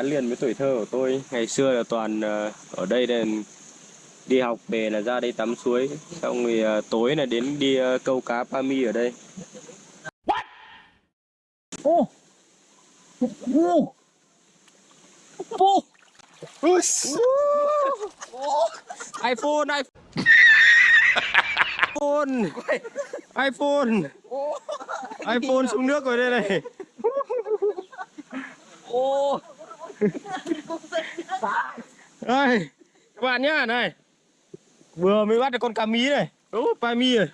gắn liền với tuổi thơ của tôi. Ngày xưa là toàn ờ, ở đây là đi học về là ra đây tắm suối, xong rồi ờ, tối là đến đi ờ, câu cá pami ở đây. Ô! Ô! Ô! iPhone, iPhone, iPhone, iPhone xuống nước rồi đây này. Ô đây, các bạn nhá, này. Vừa mới bắt được con cá mí này. Đúng, pami rồi.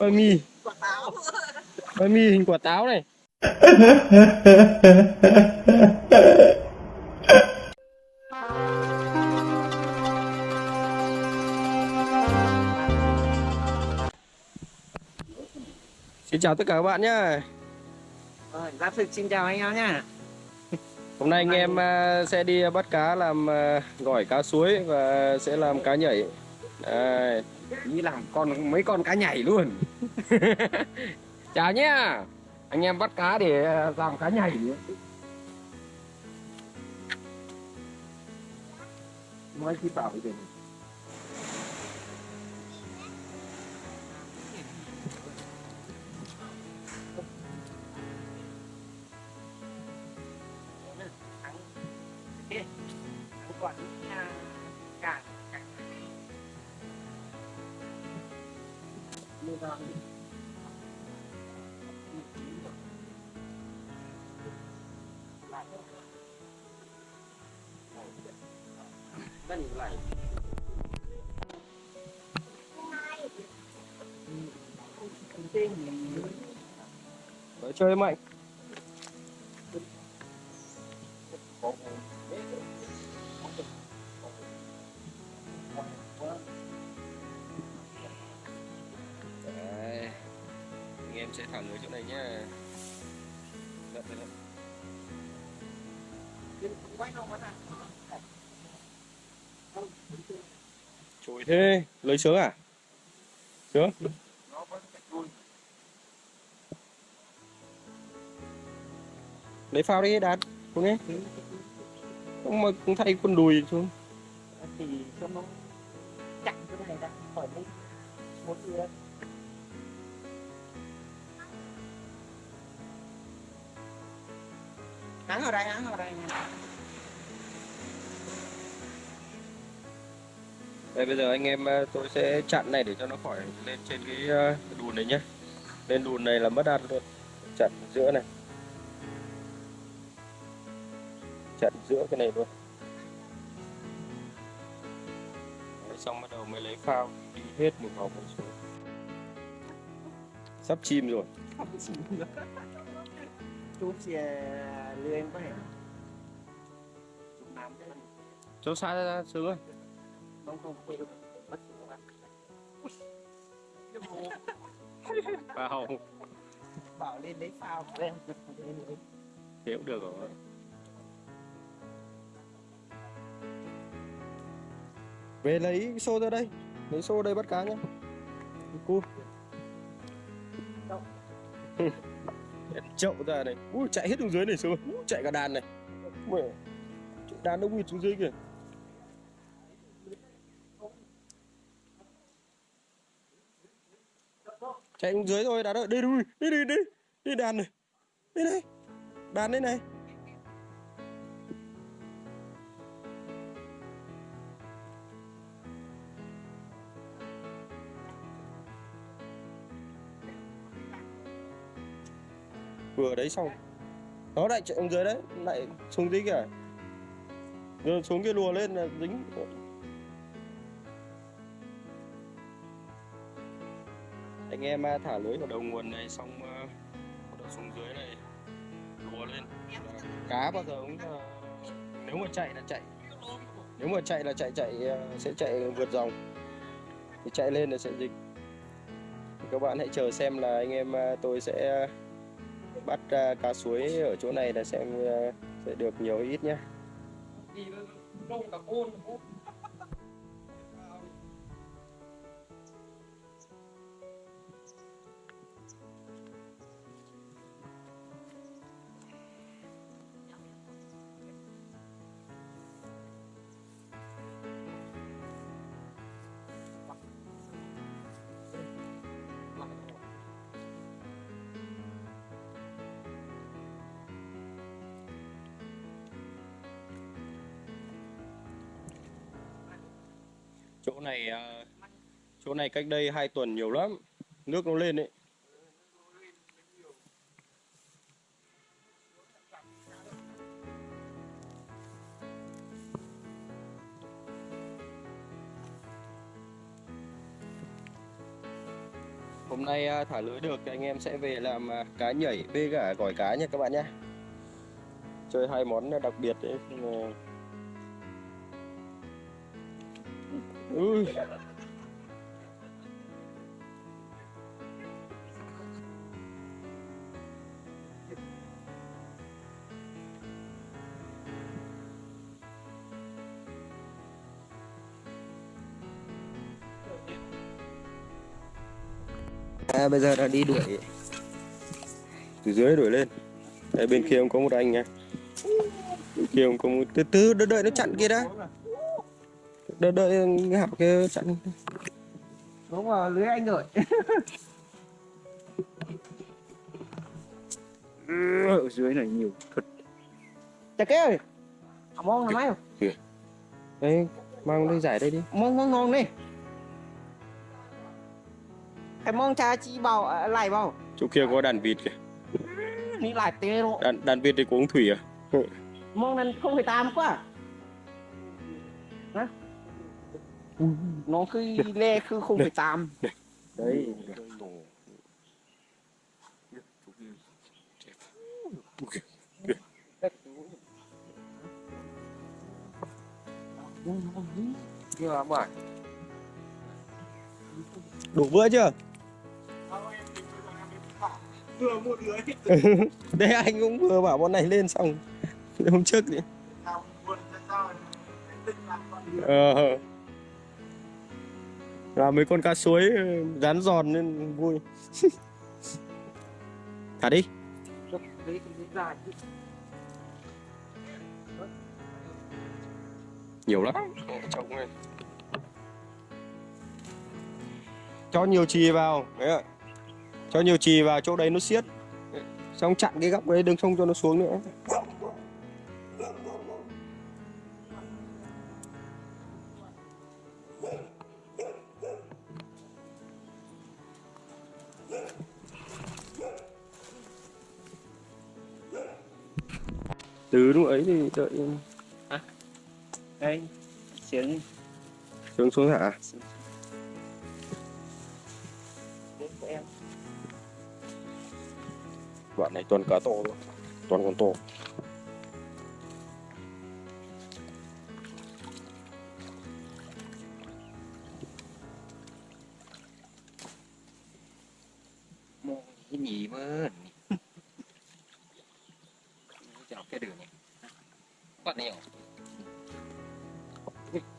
ba mi hình quả táo này. Xin chào tất cả các bạn nhá. Rồi, Giáp Thực xin chào anh em nhá Hôm nay anh em à, sẽ đi bắt cá làm à, gỏi cá suối và sẽ làm cá nhảy. Đây. Đi làm con mấy con cá nhảy luôn Chào nhá. Anh em bắt cá để ờ, làm cá nhảy Nói khi bảo vậy chơi mạnh. Đấy. Anh em sẽ thả lưới chỗ này nhá. Lật lật lật. Thế, lấy sướng à? Sướng. Lấy phao đi đạt, không nghe? Không mà cũng thay quần đùi xuống. thì cho nó chặn cái này ra khỏi đây một người hãng ở đây hãng ở đây Đây bây giờ anh em ờ, tôi sẽ chặn này để cho nó khỏi lên trên cái ờ, đùn này nhé. Lên đùn này là mất ăn luôn. Chặn giữa này. Chặn giữa cái này luôn. Đấy, xong bắt đầu mới lấy phao đi hết một vòng một xuống. Sắp chim rồi. chút xe lừa em có thể Cho xa ra, sướng ơi. không không mất Phao. bảo lên lấy phao của em cũng được rồi. Về lấy xô ra đây. Lấy xô đây bắt cá nhá. Cu. chậu ra này ui chạy hết xuống dưới này xuống. Ui, chạy cả đàn này. Chạy đàn nó nguyệt xuống dưới kìa. Chạy xuống dưới thôi đàn ơi. Đây đuôi đây đây đây đây đàn này. Đây này. Đàn đây này vừa đấy xong. Nó lại chạy xuống dưới đấy lại xuống dưới kìa rồi xuống kia lùa lên là dính. Anh em à, thả lưới vào đầu nguồn này xong à, xuống dưới này lùa lên. Cá bao giờ cũng à, nếu mà chạy là chạy. Nếu mà chạy là chạy chạy à, sẽ chạy vượt dòng. Thì chạy lên là sẽ dịch. Các bạn hãy chờ xem là anh em tôi sẽ bắt à, cá suối ở chỗ này là xem à, sẽ được nhiều ít nhé chỗ này cách đây hai tuần nhiều lắm. Nước nó lên đấy hôm nay à, thả lưới được thì anh em sẽ về làm à, cá nhảy bê cả gỏi cá nha các bạn nhé. Chơi hai món đặc biệt đấy Ui. À, bây giờ là đi đuổi. Từ dưới đuổi lên. Đây, bên kia cũng có một anh nha. Bên kia cũng có một từ từ đợi, đợi nó chặn kia đã. Đợi đợi hảo kia chặn. Đúng rồi lưới anh rồi. Ở dưới này nhiều thật. Chả cái ơi. Mong là mấy không? Đấy mang đi giải đây đi. Mong mong ngon đi cái mong cha chi bao à, lại bao chỗ kia có đàn vịt kìa. Ní lại tê luôn đàn, đàn vịt thì có uống thủy à? Mong nên không phải tam quá. Hả? Nó cứ le cứ không phải tam đấy. Đủ bữa chưa vừa một lưới. Đấy anh cũng vừa bảo bọn này lên xong. Hôm trước thì ờ. Là mấy con cá suối ừ, rán giòn nên vui. Thả đi. Nhiều lắm. Này cho nhiều chì vào. Đấy ạ cho nhiều chì vào chỗ đấy nó siết xong chặn cái góc đấy đừng không cho nó xuống nữa. Từ lúc ấy thì đợi đây xiếng xuống xuống hả? Đến đoạn này toàn cá to thôi. Toàn con to. Cái nhị mơ chọc cái đường này. Bắt này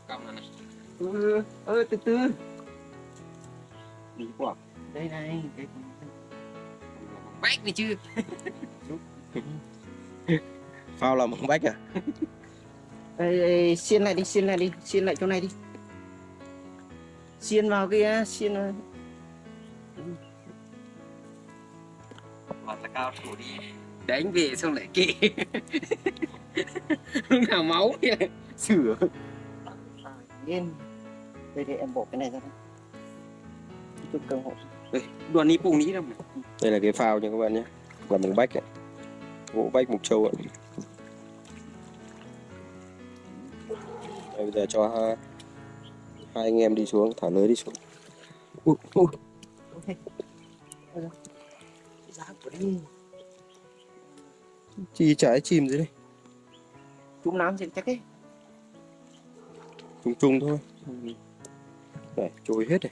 cầm này. Ừ ơ từ từ. Đi quá đây này cái bách đi chứ phao làm bằng bách à? Ê, ê, xiên lại đi xiên lại đi xiên lại chỗ này đi. Xiên vào kia xiên vào. là cao thủ đi. Đánh về xong lại kệ lúc nào máu thì lại sửa. Yên đây để em bỏ cái này ra đây. Chút cơ hội đây đoàn ní bùng ní đâu mà. Đây là cái phao nha các bạn nhé. Làm bằng bách ấy. gỗ bách mục châu ạ. Đây, bây giờ cho hai, hai anh em đi xuống thả lưới đi xuống. Ui, ui. chi trái chìm dưới đây. Chúng nám sẽ chắc ấy. Chung chung thôi. Này trôi hết này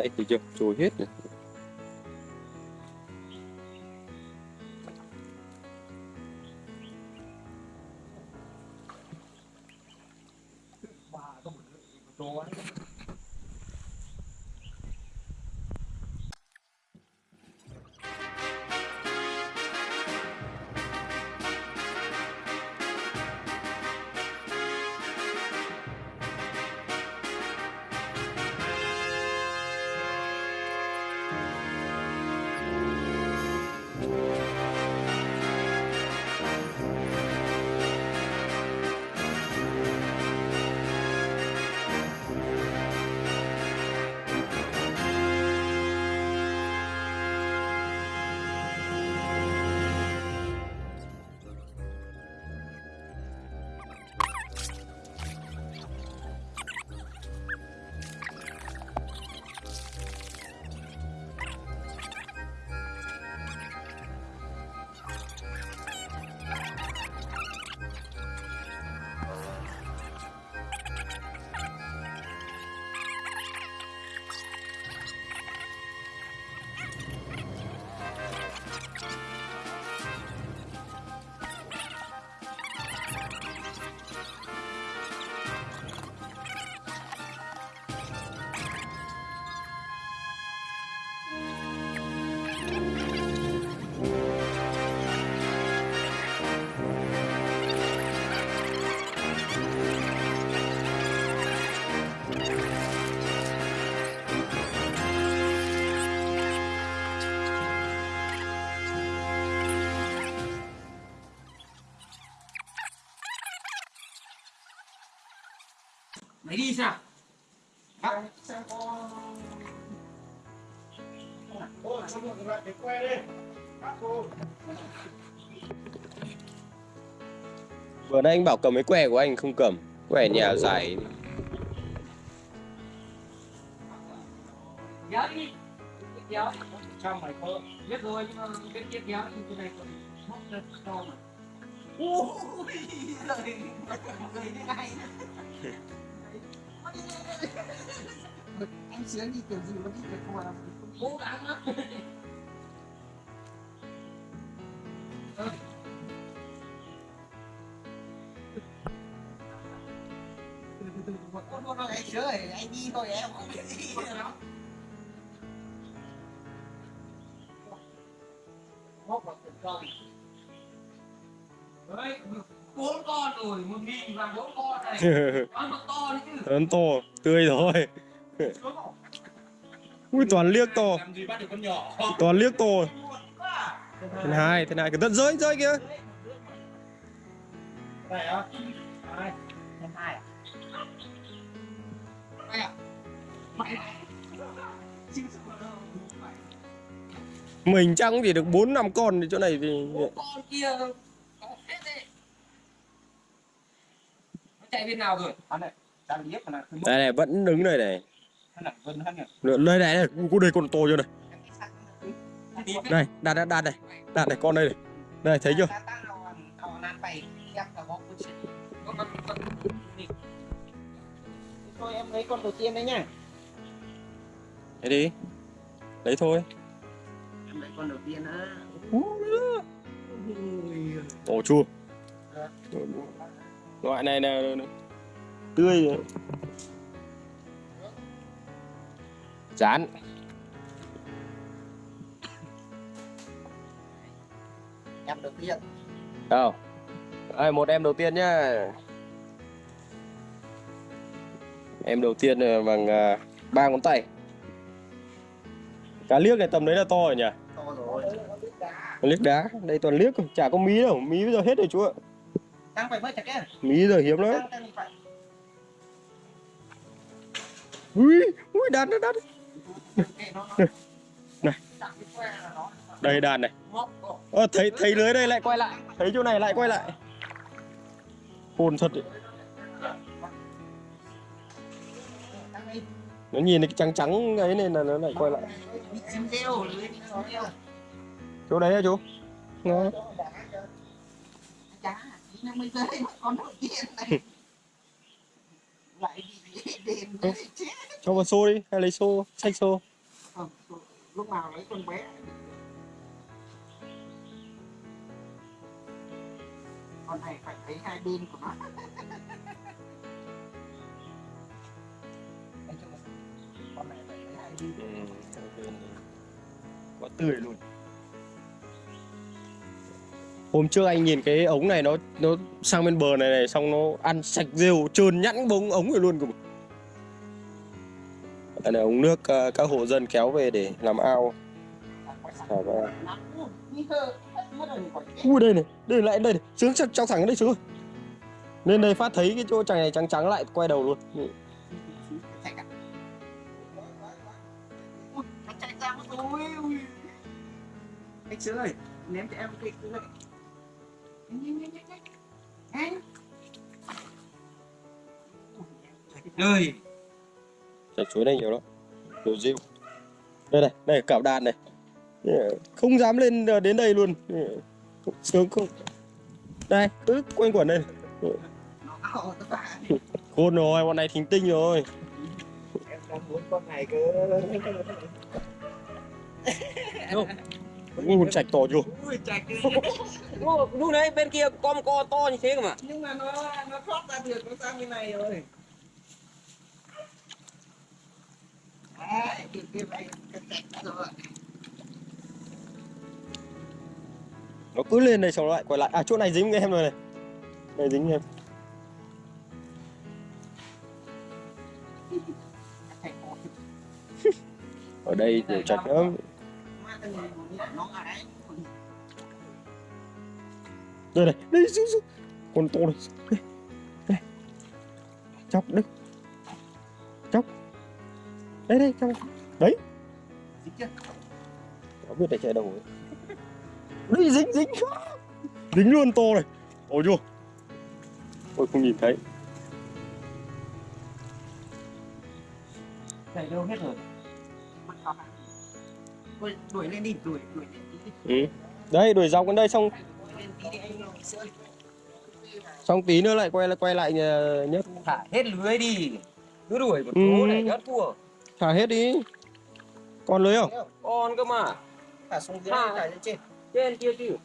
đấy thì chưa trôi hết này Lấy đi sao? Vừa nãy anh bảo cầm cái que của anh không cầm Que nhà dài Kéo đi. Kéo. Trong mày có biết rồi nhưng mà cái kia kéo thì cái này còn móc lên to mà. Ôi, lời lời thế này. Anh sướng đi kiểu gì mà đi được mà Cố gắng lắm. con anh sướng rồi anh đi thôi em không đi đâu Móc vào từng con. Đấy, bốn con rồi, một nghìn và bốn con này. Con nó to đấy chứ. Lớn to Tươi rồi Ui toàn liếc to. Toàn liếc to Thiên hai Thiên hai Cái tận rơi rơi kìa Này á. Này. em hai à Này à. Mình chắc cũng chỉ được 4 năm con thì chỗ này thì Bốn con kia có hết đấy. Nó chạy bên nào rồi? này đang liếc mà là cứ Đây này vẫn đứng đây này. Đây này này Cô đây con to chưa này Đây. Đặt đặt đặt này Đặt này con đây này. Đây thấy chưa? Thôi em lấy con đầu tiên đấy nhá. Thế đi. Lấy thôi. Em lấy con đầu tiên á. Ồ chua Loại này là tươi rồi. Chán. Em đầu tiên. Đâu? Đây, một em đầu tiên nhá. Em đầu tiên là bằng à, ba ngón tay. Cá liếc này tầm đấy là to rồi nhỉ? To rồi. Liếc đá. Đây toàn liếc chả có mí đâu. Mí bây giờ hết rồi chú ạ đang phải bớt chặt cái Mí giờ hiếm lắm. Ui, ui đàn nó Này. là nó. Đây đàn này. Ờ, thấy thấy lưới đây lại quay lại. Thấy chỗ này lại quay lại. Hồn thật đấy. Nó nhìn cái trắng trắng ấy nên là nó lại quay lại. Chỗ đấy hả chú? Nó nó mới rơi mất con đầu tiên này. Lại bị đền đấy chết. Cho vào xô đi, hay lấy xô, xách xô. Không, lúc nào lấy con bé. Con này phải thấy hai bên của nó. Con này phải thấy hai bên Quá tươi luôn Hôm trước anh nhìn cái ống này nó nó sang bên bờ này này xong nó ăn sạch rêu trơn nhẵn bông ống rồi luôn cùng. Đây là ống nước ờ, các hộ dân kéo về để làm ao. Thả Ui đây này, đây lại đây này, sướng trong, thẳng đây sướng nên Lên đây phát thấy cái chỗ chàng này trắng trắng lại quay đầu luôn. Anh chạy ra mất rồi anh sướng ơi ném cho em cái cái này ơi Chạy chuối này nhiều lắm. Đồ rượu. Đây này, đây cạo đàn này. Không dám lên đến đây luôn. Sướng không? Đây, cứ quanh quẩn đây. Khôn rồi, bọn này thính tinh rồi. em đang muốn con này cơ Ui, chạch to chưa? ui cái lúc đấy bên kia con co to như thế cơ mà nhưng mà nó nó thoát ra được nó sang bên này rồi Đấy, cái cái này chạy rồi Nó cứ lên đây xong nó lại quay lại. À, chỗ này dính em rồi này. Đây dính em. Ở đây nhiều chạch lắm. Đây này, đây, xuống, xuống. Con to này. Đây, đây. Chọc đấy. đây đây chọc đấy Dính chưa? Có biết để chạy đầu ấy. Dính dính Dính luôn to này Ôi chưa Ôi không nhìn thấy Chạy đâu hết rồi. Đuổi lên đi, đuổi, đuổi lên tí đi. ừ. Đây đuổi dọc đến đây xong. Xong tí nữa lại quay lại quay lại nhà- nhất Thả hết lưới đi. Cứ đuổi một Ừ. số này nhất thua. Thả hết đi Còn lưới không? Con cơ mà. thả xuống dưới Thả. lên trên Trên kia chứ.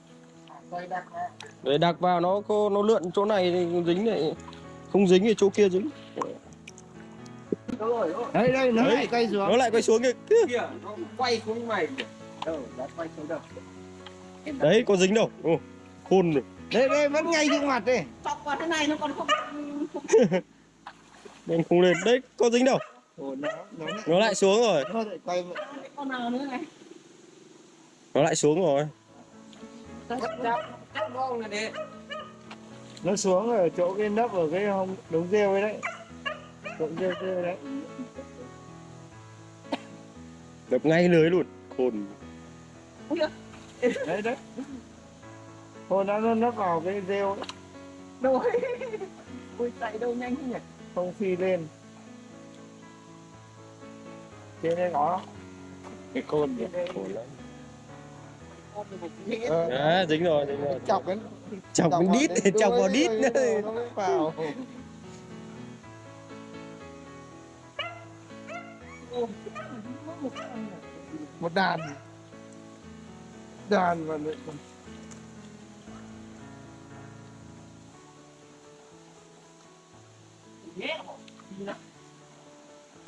quay đặt ra. Để đặt vào nó nó lượn chỗ này thì dính này Không dính thì chỗ kia dính Đây đây nó Đấy. lại quay xuống Nó lại quay xuống kìa Kìa, nó quay xuống mày. đâu đã quay xuống đâu Em đặt- Đấy có dính đâu Ồ, Khôn rồi đây đây vẫn ngay trước mặt đây Chọc vào thế này nó còn không Nên không lên Đấy có dính đâu Ồ, nó nó lại, Nó lại xuống rồi nó lại quay vậy. con nào nữa này. Nó lại xuống rồi đấy. nó xuống ở chỗ cái nấp ở cái hông đống rêu ấy đấy chỗ rêu rêu đấy. Đập ngay lưới luôn. Khôn. Đấy đấy. Hồi nó nó vào cái rêu ấy, Đâu rồi. Ui chạy đâu nhanh thế nhỉ? không phi lên. Trên đây có cái côn kìa. Khôn lắm. Ờ, À, dính rồi, dính rồi. chọc cái Chọc cái đít, chọc vào đít. vào một đàn. Đàn và nữa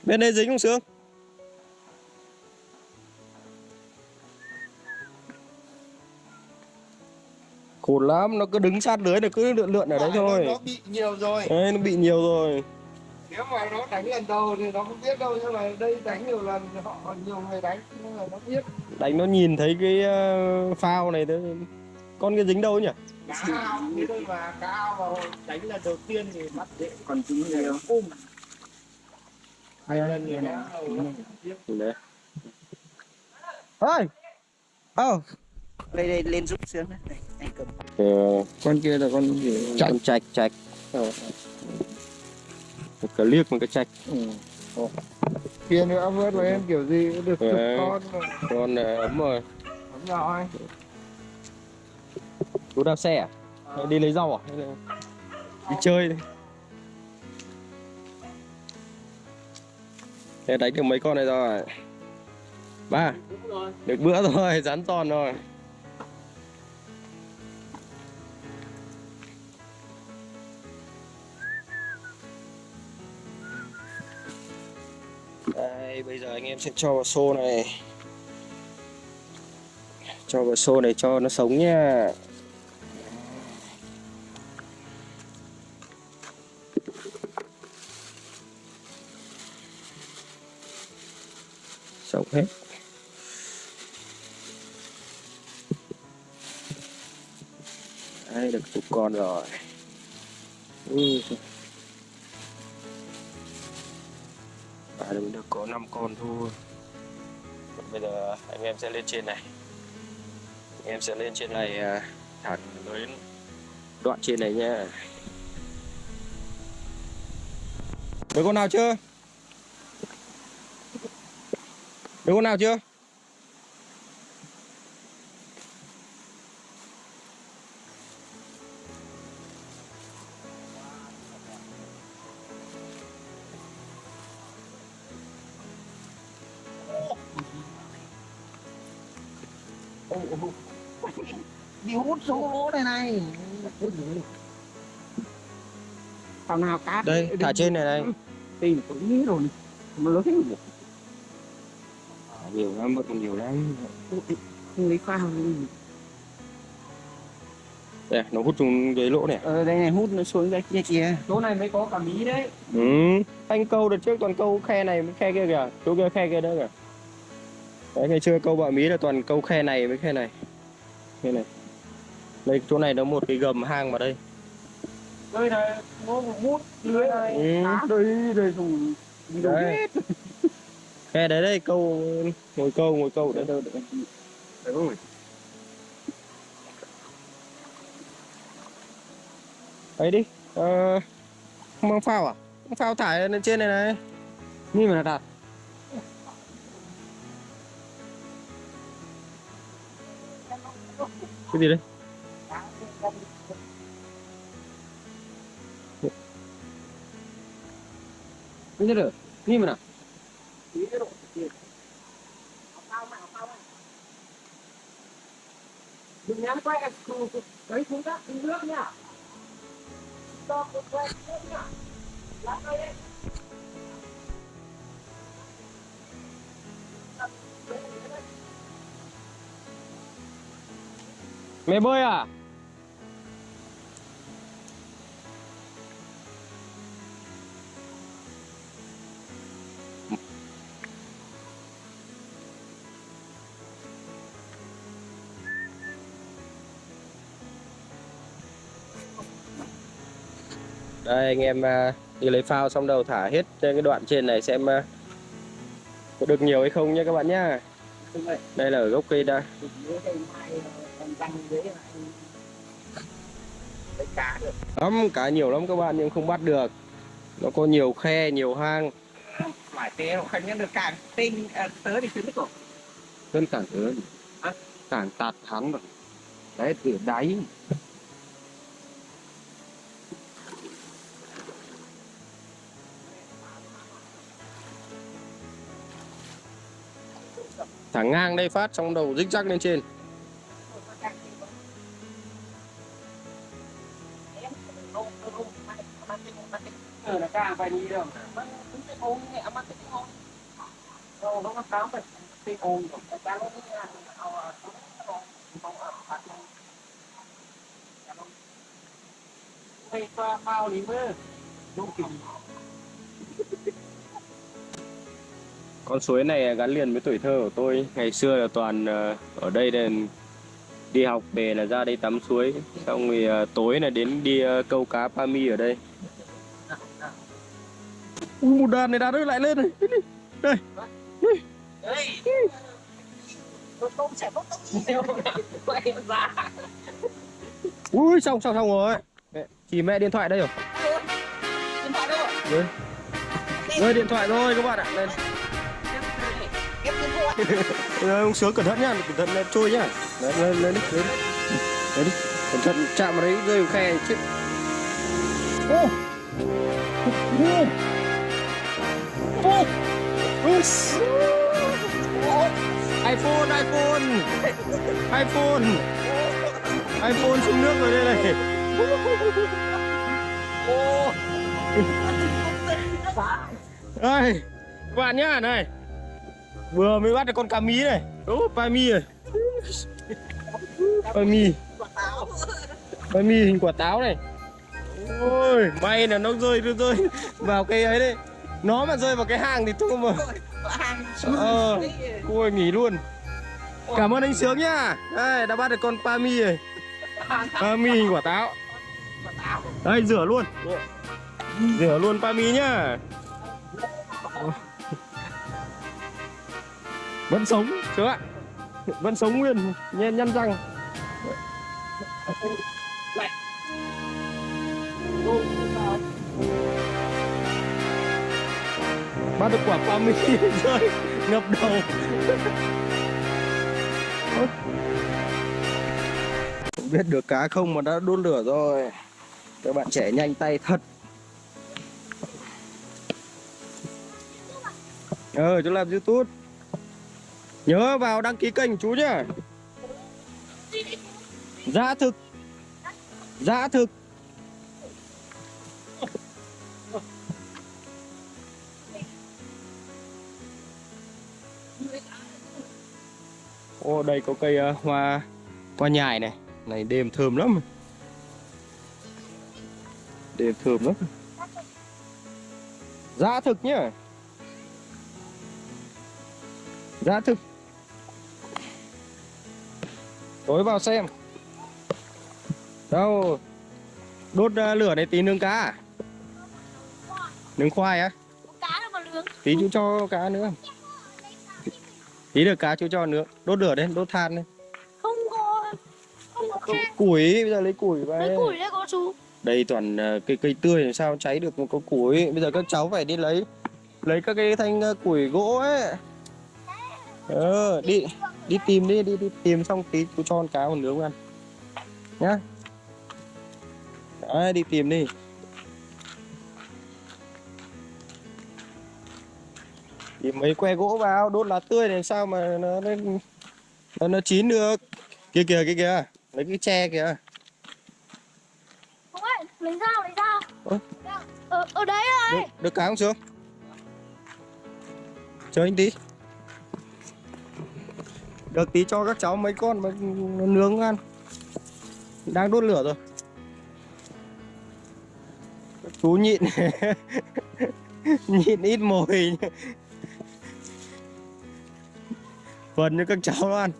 Bên đây dính không Sướng? Khôn lắm, nó cứ đứng sát lưới nó cứ lượn lượn ở đấy thôi. nó bị nhiều rồi. Đấy, nó bị nhiều rồi nếu mà nó đánh lần đầu thì nó không biết đâu nhưng mà đây đánh nhiều lần họ còn nhiều người đánh nhưng mà nó biết. Đánh nó nhìn thấy cái ờ, phao này thế Con cái dính đâu nhỉ? cá ao thế thôi mà cá ao vào đánh lần đầu tiên thì bắt dễ. Còn tí nhiều. ôm. Hai lần nhiều nó Đấy. Ơi Ờ Đây đây lên giúp sướng đấy. Đây, anh cầm. Ờ, con kia là con gì? Con chạch chạch Ờ. Cái liếc một cái chạch ừ. Ồ. kia nữa vớt với em kiểu gì cũng được chục con rồi Con ấm rồi Đúng rồi Chú đạp xe à? Hay đi lấy rau à? Hay là đi chơi đi Thế đánh được mấy con này rồi Ba. Được bữa rồi, rắn tròn rồi Đây, bây giờ anh em sẽ cho vào xô này. Cho vào xô này cho nó sống nha Sống hết. Đây, được chục con rồi. Ui, À, mình được có 5 con thôi Bây giờ anh em sẽ lên trên này Anh em sẽ lên trên này à, thẳng đến đoạn trên này nha Được con nào chưa? Được con nào chưa? Hút số lỗ này này. Thằng nào cá Đây, thả trên này này tìm cũng nghĩ rồi. Mà lớn rồi. Nhiều lắm, vẫn còn nhiều lắm Không lấy phao. Đây, nó hút xuống dưới lỗ này Ờ đây này hút nó xuống ra kia kìa. Chỗ này mới có cả mí đấy. Ừ, anh câu đợt trước toàn câu khe này với khe kia kìa Chỗ kia khe kia đó kìa Đấy, ngày xưa câu bọ mí là toàn câu khe này với khe này Khe này đây chỗ này nó một cái gầm hang vào đây. Đây này nó một mút lưới này. Ừ. à, đây đây dùng đây hết Ê, đấy. đây câu ngồi câu ngồi câu đấy đâu đấy rồi ấy đi ờ, không mang phao à? Không phao thải lên trên này này. Như mà đặt cái gì đấy ดับ cái gì đấy Ini ada. Ini mana? đừng nhắm quay đấy chúng ta đi nước nha. Một quay nước nha. Lá cây mẹ bơi à đây anh em à, đi lấy phao xong đầu thả hết trên cái đoạn trên này xem à, có được nhiều hay không nhé các bạn nhá đây là ở gốc cây đa lắm cá nhiều lắm các bạn nhưng không bắt được nó có nhiều khe nhiều hang phải té không nhận được càng tinh tớ thì cứ cổ Cơn càng lớn. càng tạt thắng rồi. Đấy, từ đáy. thẳng ngang đây phát xong đầu rích rắc lên trên. Hãy con suối này gắn liền với tuổi thơ của tôi. Ngày xưa là toàn ờ, ở đây nên đi học về là ra đây tắm suối. Xong rồi ờ, tối là đến đi ờ, câu cá pami ở đây. Ui, một đàn này đàn ơi lại lên này. Đây. Quay ra ui xong xong xong rồi. Mẹ, chỉ mẹ điện thoại đây rồi. Điện thoại đâu ạ? Đây. rơi điện thoại rồi các bạn ạ. Lên ông sướng cẩn thận nhá cẩn thận là trôi nhá. Đấy, lên lên đi lên đi. Đi cẩn thận chạm vào đấy rơi vào khe chết ô! Ô! Ô! iPhone iPhone. iPhone. iPhone xuống nước rồi đây này. Ô! Các bạn nhá này vừa mới bắt được con cá mí này. Ố, pa mi rồi pa mi. Pa mi hình quả táo này. Ôi may là nó rơi nó rơi vào cái ấy đấy. Nó mà rơi vào cái hang thì thôi mà. Hàng ờ ôi nghỉ luôn. Cảm ơn anh sướng nhá. Đây đã bắt được con pa mi rồi. Pa mi hình quả táo. Quả táo đây rửa luôn. Rửa luôn pa mi nhá. Vẫn sống. Chứ ạ. Vẫn sống nguyên. Nhăn nhăn răng. Bắt được quả pa mi. Rơi ngập đầu. Không biết được cá không mà đã đốt lửa rồi. Các bạn trẻ nhanh tay thật. Ờ chú làm youtube nhớ vào đăng ký kênh chú nhá. Giá thực. Giá thực. Ô đây có cây uh, hoa hoa nhài này. Này đêm thơm lắm. Đêm thơm lắm. Giá thực nhá. Giá thực tối vào xem. Đâu? Đốt ờ, lửa này tí nướng cá à? nướng khoai á? Tí chú cho cá nữa. Tí được cá chú cho nữa. Đốt lửa đấy đốt than đấy không có không có củi bây giờ lấy củi về. Lấy củi đấy có chú. Đây toàn ờ, cây cây tươi làm sao cháy được một có củi. Bây giờ các cháu phải đi lấy lấy các cái thanh ờ, củi gỗ ấy. Ờ đi đi tìm đi đi đi tìm xong tí chú cho con cá một nướng ăn. Nhá. Đấy đi tìm đi. Tìm mấy que gỗ vào đốt lá tươi làm sao mà nó nó, nó, nó chín được? Kia kìa kia kìa. Lấy cái tre kìa. Không ấy lấy dao lấy dao Ơ? ở, ở đấy được, rồi. Được cá không sướng chờ anh tí được tí cho các cháu mấy con mà nó nướng ăn. Đang đốt lửa rồi. Chú nhịn. Nhịn ít mồi. Phần cho các cháu ăn.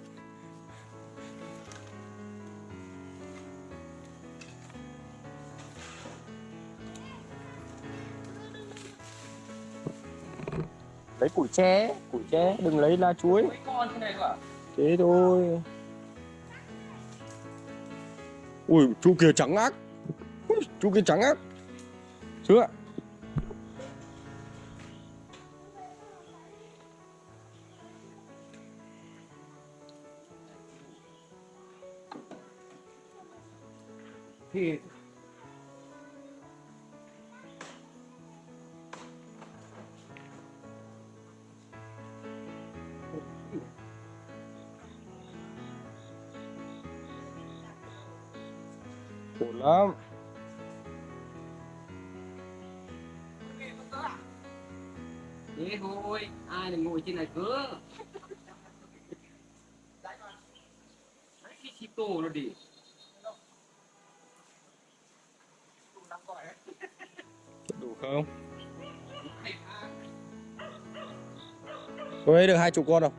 Lấy củi tre củi tre đừng lấy lá chuối. Mấy con thế này cơ à? Thế thôi. Ui chú kia trắng ác. Ui, chú kia trắng ác. Chưa cái chip tổ nó đi. Đủ không? Tôi ấy được hai chục con không?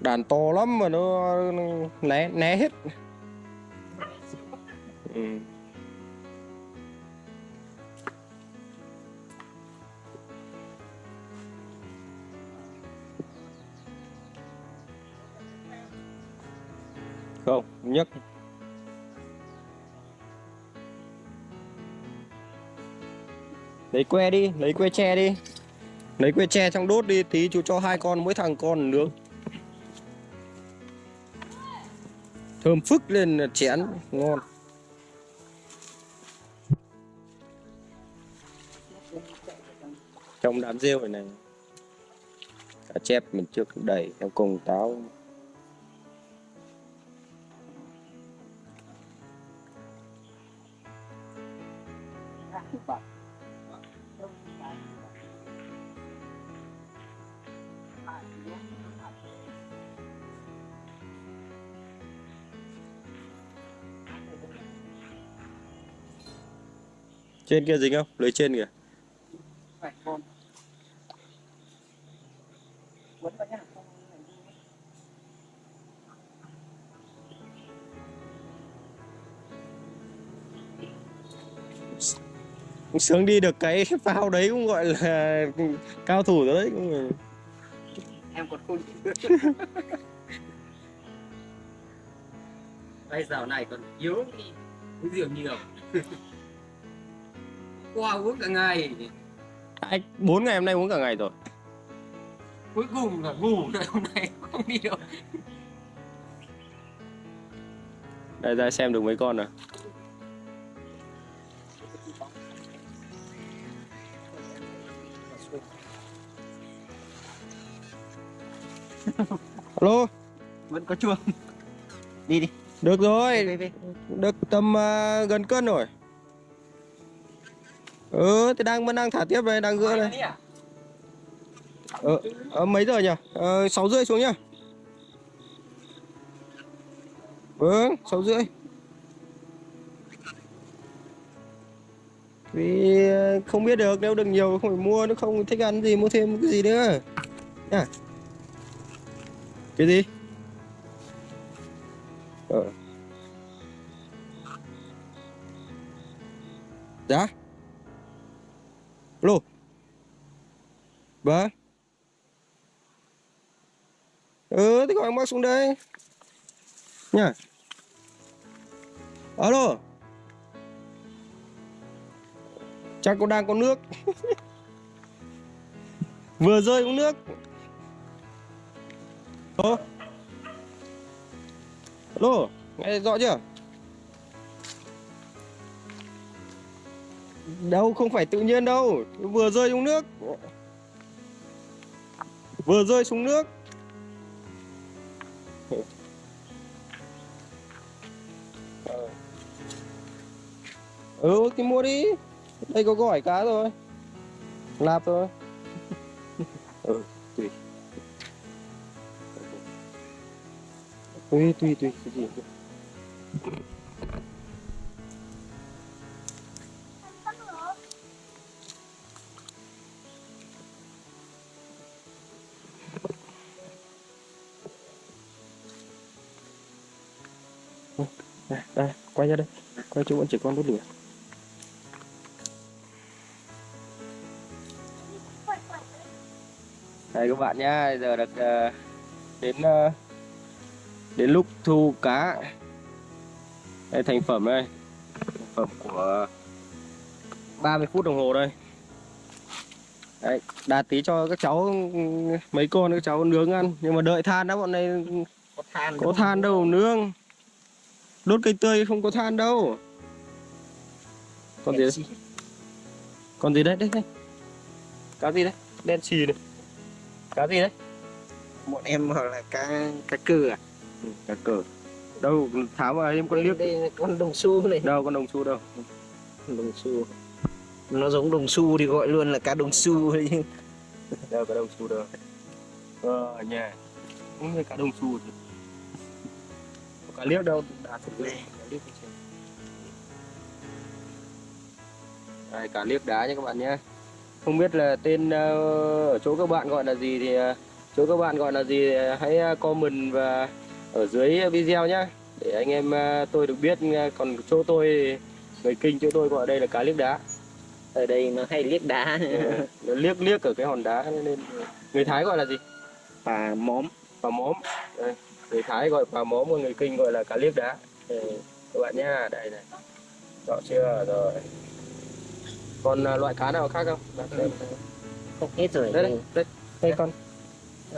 Đàn to lắm mà nó né né hết. Nhất. Lấy que đi, lấy que tre đi. Lấy que tre trong đốt đi, tí chú cho hai con, mỗi thằng con nướng thơm phức lên là chén, ngon. Trong đám rêu này này, cá chép mình trước đầy theo cùng táo. Trên kia dính không? Lưới trên kìa. Sướng đi được cái phao đấy cũng gọi là cao thủ rồi đấy cũng là- em còn khôn bây giờ này còn yếu đi uống rượu nhiều qua uống cả ngày. Anh bốn ngày hôm nay uống cả ngày rồi. Cuối cùng là ngủ rồi hôm nay không đi được. Đây ra xem được mấy con rồi alo vẫn có chuông. Đi đi. Được rồi. Về về được tầm à, gần cân rồi. Ừ thì đang vẫn đang thả tiếp đây đang gỡ đi à? Ờ, ờ, mấy giờ nhỉ? Ờ, sáu rưỡi xuống nhá. Vâng sáu rưỡi. Vì ờ, không biết được nếu được nhiều không phải mua nó không thích ăn gì mua thêm cái gì nữa. Nhá cái gì? Ờ. dạ. Lô. Vâng ừ thì gọi bác xuống đây. Nha. Alo. Chắc cô đang có nước. Vừa rơi uống nước. Alo Alo, Nghe rõ chưa? Đâu, không phải tự nhiên đâu. Vừa rơi xuống nước. Vừa rơi xuống nước. Ừ thì mua đi. Đây có gỏi cá rồi. Lạp rồi. Ừ tùy. Tùy tùy tùy cái gì cũng. Đây, đây, quay ra đây Quay chỗ vẫn chỉ con đốt lửa Đây các bạn nhá, giờ được uh, đến uh, đến lúc thu cá. Đây thành phẩm đây. Thành phẩm của 30 phút đồng hồ đây. Đấy, đạt tí cho các cháu mấy con các cháu nướng ăn, nhưng mà đợi than đó bọn này có than có than đâu nướng. Đốt cây tươi không có than đâu. Còn gì đấy? Còn gì đấy? Đây đây. Cá gì đấy? Đen xì này. Cá gì đấy? bọn em hoặc là cá cá cừ à cá cờ. Đâu tháo vào em con liếc. đây là con đồng xu này. Đâu con đồng xu đâu? Đồng xu. Nó giống đồng xu thì gọi luôn là cá đồng xu ấy. Chứ đâu cá đồng xu đâu? Ờ nhà. Cũng như cá đồng xu Có cá liếc đâu? Đã thử lên cá liếc đây cá liếc đá nha các bạn nhé. Không biết là tên ờ, ở chỗ các bạn gọi là gì thì ờ, chỗ các bạn gọi là gì hãy comment và ở dưới video nhé để anh em à, tôi được biết à, còn chỗ tôi người kinh chỗ tôi gọi đây là cá liếc đá. Ở đây nó hay liếc đá. Ừ, nó liếc liếc ở cái hòn đá nên người thái gọi là gì? Bà móm bà móm người thái gọi bà móm còn người kinh gọi là cá liếc đá. Ừ, các bạn nhá đây này. Rõ chưa? Rồi. Còn à, loại cá nào khác không? Không hết rồi. Đây đây, đây, đây con.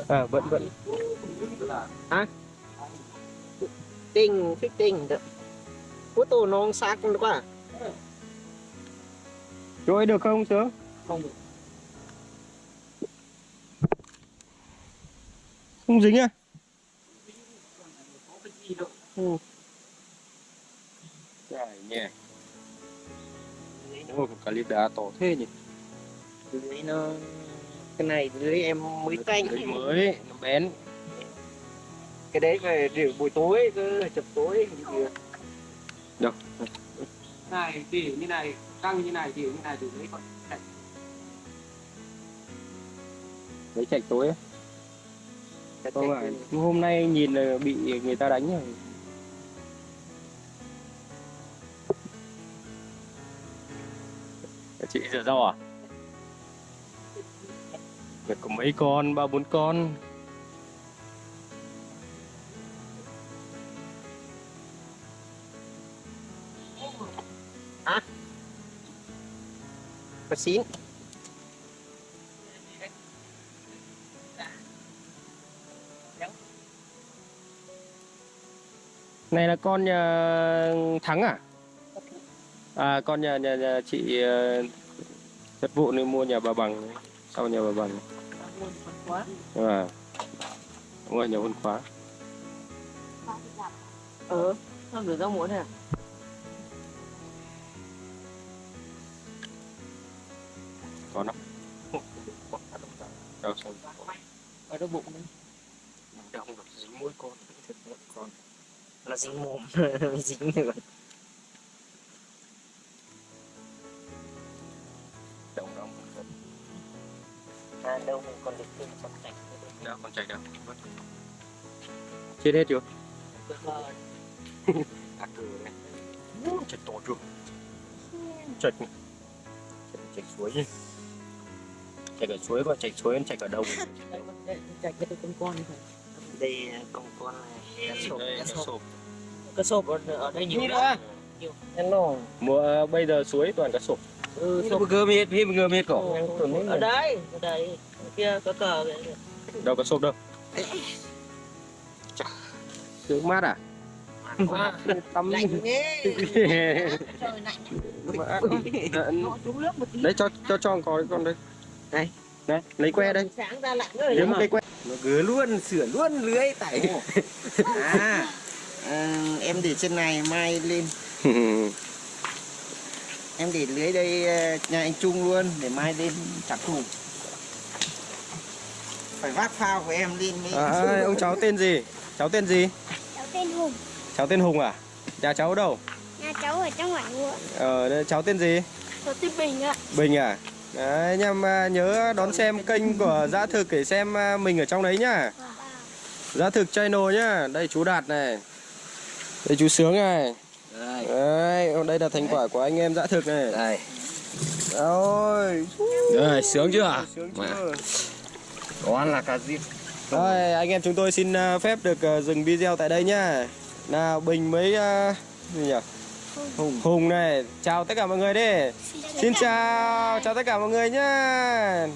À vẫn vẫn. À 15 15 được Photo nó không xác không được à? Chỗ ấy được không sướng? Không được. Không dính à? Ừ. Trời nhé Ôi, cái lít đá to thế nhỉ? Lưới nó ờ, Cái này lưới em mới tanh Lưới mới, nó bén cái đấy về rượu buổi tối cơ chập tối được. Này tỉ như này căng như này tỉ như này từ đấy còn chạy. Lấy chạy tối á? Không phải hôm nay nhìn là bị người ta đánh rồi. Chị rửa rau à? Việc có mấy con? Ba bốn con có xín. Này là con nhà thắng à? À con nhà nhà, nhà chị ờ, chất vụ nên mua nhà bà bằng sau nhà bà bằng à mua nhà văn khóa. Ờ nó được rau muỗng à có nó. Đâu xong ở đâu bụng đấy? Đâu không được dính mũi con. Thật mũi con. Nó dính mồm. Dính rồi động động à đâu mình còn được thêm con cảnh đâu con chạy đâu chết hết chưa? À cừ đấy chết to chưa? Chạch chạch suối chứ chạch ở suối còn chạch suối còn chạch ở đâu chạy cái con con này đây con con này cá sộp đây cá sộp. cá sộp ở, ở đây nhiều Nhiều lắm. hello. Mùa bây giờ suối toàn cá sộp. Ừ, sộp. bergemit, ini bergemit kok. ở đây ở đây. Ở kia có cờ đâu cá sộp đâu. Sướng mát à? Tâm lạnh ghê. Trời lạnh. Nó xuống nước một tí. đấy cho cho cho con con đây Đây. này lấy que đây. Sáng ra lạnh rồi lấy một cây que Nó gứa luôn, sửa luôn lưới tại. à, ờ, em để trên này mai lên. Em để lưới đây ờ, nhà anh Trung luôn để mai lên trả thù. Phải vác phao của em lên mới. à, ông cháu tên gì? Cháu tên gì? Cháu tên hùng. Cháu tên hùng à? Nhà cháu ở đâu? Nhà cháu ở trong ngoại ruộng ờ đây, cháu tên gì? Cháu tên bình ạ. Bình à đấy anh em à, nhớ đón xem kênh của dã thực để xem à, mình ở trong đấy nhá dã thực channel nhá đây chú đạt này đây chú sướng này Đây, đấy đây là thành quả của anh em dã thực này đây. ôi Rồi, sướng chưa? sướng chưa Con là cá diếp. Rồi, anh em chúng tôi xin à, phép được à, dừng video tại đây nhá. Nào Bình với à, gì nhỉ? Hùng. Hùng này, chào tất cả mọi người đi. Xin chào, chào tất cả mọi người nhá.